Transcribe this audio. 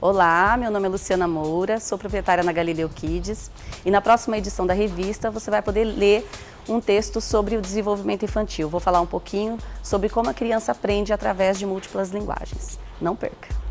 Olá, meu nome é Luciana Moura, sou proprietária na Galileu Kids e na próxima edição da revista você vai poder ler um texto sobre o desenvolvimento infantil. Vou falar um pouquinho sobre como a criança aprende através de múltiplas linguagens. Não perca!